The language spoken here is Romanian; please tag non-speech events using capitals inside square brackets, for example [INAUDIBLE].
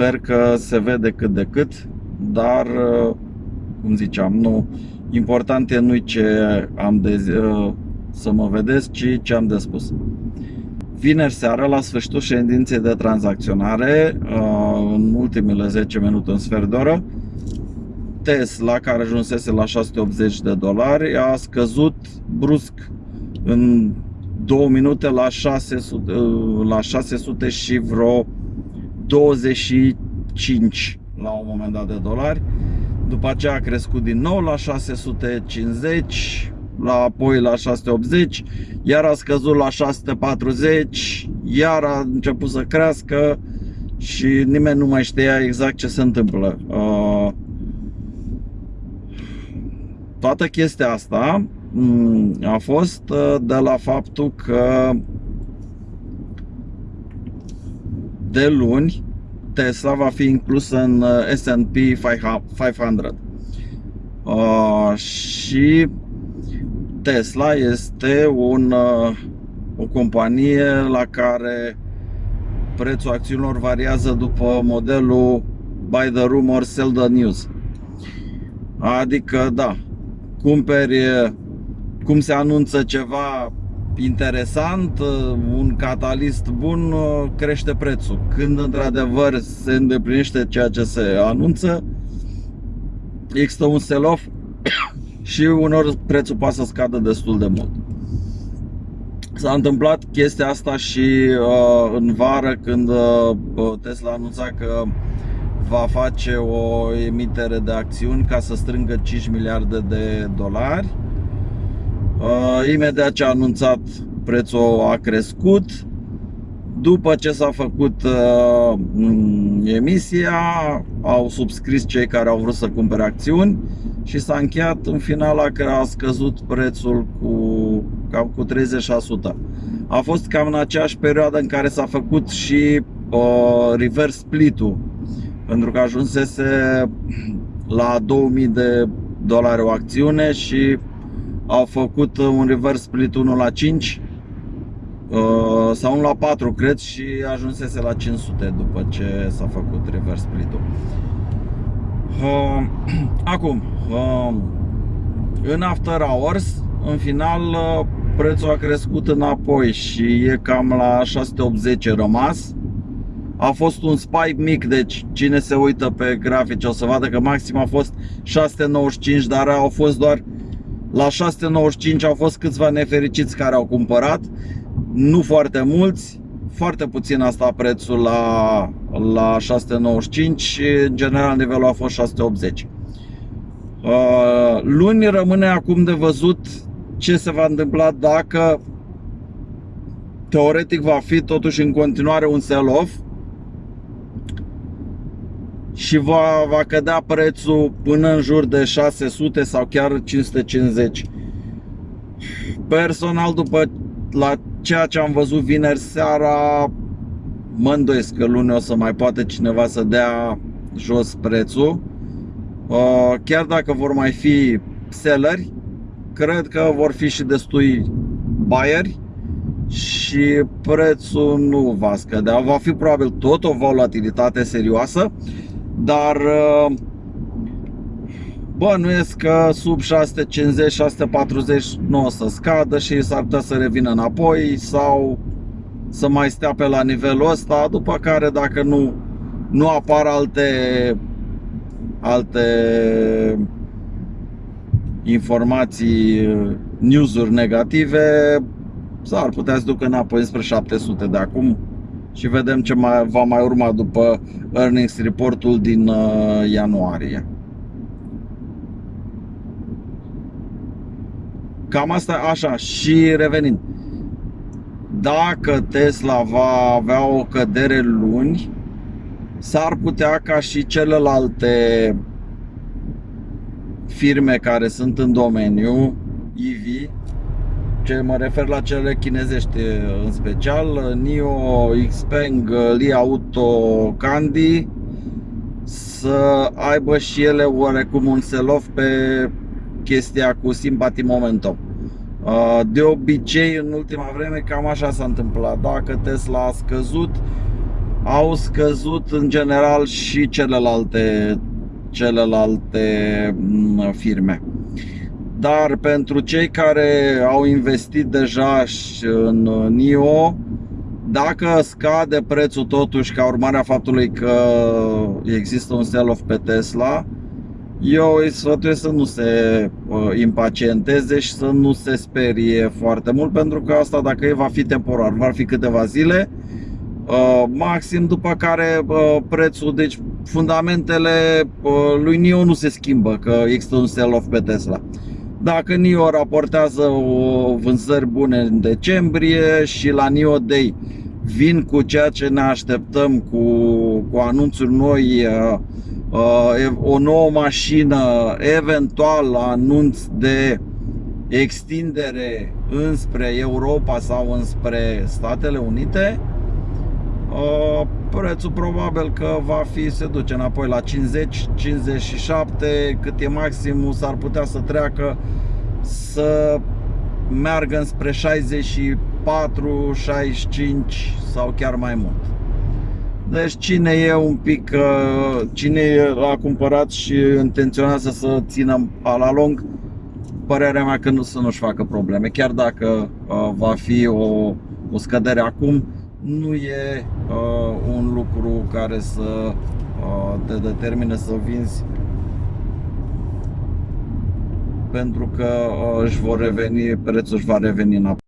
Sper că se vede cât de cât, dar, uh, cum ziceam, nu, important e nu ce am de, uh, să mă vedeți, ci ce am de spus. Vineri seara, la sfârșitul ședinței de tranzacționare, uh, în ultimele 10 minute, în sfert de oră, Tesla, care ajunsese la 680 de dolari, a scăzut brusc în 2 minute la 600, la 600 și vreo 25 la un moment dat de dolari. După aceea a crescut din nou la 650, la apoi la 680, iar a scăzut la 640, iar a început să crească și nimeni nu mai știa exact ce se întâmplă. Uh, toată chestia asta mm, a fost uh, de la faptul că de luni Tesla va fi inclusă în uh, S&P 500 uh, și Tesla este un, uh, o companie la care prețul acțiunilor variază după modelul buy the rumor, sell the news. Adică, da, cumperi cum se anunță ceva interesant, un catalist bun, crește prețul. Când într-adevăr se îndeplinește ceea ce se anunță, există un sell-off [COUGHS] și unor prețul poate să scadă destul de mult. S-a întâmplat chestia asta și uh, în vară când uh, Tesla anunța că va face o emitere de acțiuni ca să strângă 5 miliarde de dolari. Uh, imediat ce a anunțat prețul a crescut. După ce s-a făcut uh, emisia, au subscris cei care au vrut să cumpere acțiuni și s-a încheiat în final că a scăzut prețul cu cam cu 30%. A fost cam în aceeași perioadă în care s-a făcut și uh, reverse split-ul pentru că ajunsese la 2000 de dolari o acțiune și au făcut un reverse split 1 la 5 uh, sau 1 la 4 cred și ajunsese la 500 după ce s-a făcut reverse split-ul. Uh, [CLEARS THROAT] acum, uh, în after hours, în final prețul a crescut înapoi și e cam la 680 rămas a fost un spike mic, deci cine se uită pe grafice o să vadă că maxim a fost 695, dar au fost doar la 695 au fost câțiva nefericiți care au cumpărat, nu foarte mulți, foarte puțin asta prețul la, la 695 și în general nivelul a fost 680. Uh, luni rămâne acum de văzut ce se va întâmpla dacă teoretic va fi totuși în continuare un sell-off și va, va cădea prețul până în jur de 600 sau chiar 550. Personal, după la ceea ce am văzut vineri seara, mă îndoiesc că luni o să mai poate cineva să dea jos prețul. Uh, chiar dacă vor mai fi selleri, cred că vor fi și destui buyeri și prețul nu va scădea. Va fi probabil tot o volatilitate serioasă dar uh, bănuiesc că sub 650-640 nu o să scadă și s-ar putea să revină înapoi sau să mai stea pe la nivelul ăsta, după care dacă nu, nu apar alte alte informații, news-uri negative, s-ar putea să ducă înapoi spre 700 de acum și vedem ce mai, va mai urma după earnings reportul din uh, ianuarie. Cam asta așa și revenind. Dacă Tesla va avea o cădere luni, s-ar putea ca și celelalte firme care sunt în domeniu EV ce mă refer la cele chinezești în special, NIO, Xpeng, Li Auto, Candy să aibă și ele oarecum un sell-off pe chestia cu Sympathy Momentum. De obicei, în ultima vreme, cam așa s-a întâmplat. Dacă Tesla a scăzut, au scăzut în general și celelalte, celelalte mm, firme. Dar pentru cei care au investit deja și în NIO, dacă scade prețul totuși ca urmare a faptului că există un sell-off pe Tesla, eu îi sfătuiesc să nu se uh, impacienteze și să nu se sperie foarte mult pentru că asta dacă e va fi temporar, va fi câteva zile uh, maxim după care uh, prețul, deci fundamentele uh, lui NIO nu se schimbă că există un sell-off pe Tesla. Dacă NIO raportează o vânzări bune în decembrie și la NIO Day vin cu ceea ce ne așteptăm cu, cu anunțuri noi uh, uh, o nouă mașină, eventual anunț de extindere înspre Europa sau înspre Statele Unite, uh, prețul probabil că va fi, se duce înapoi la 50, 57, cât e maximul, s-ar putea să treacă să meargă înspre 64, 65 sau chiar mai mult. Deci cine e un pic, uh, cine a cumpărat și intenționează să țină la lung, părerea mea că nu să nu-și facă probleme. Chiar dacă uh, va fi o, o scădere acum, nu e uh, un lucru care să uh, te determine să vinzi pentru că uh, își vor reveni, prețul își va reveni înapoi.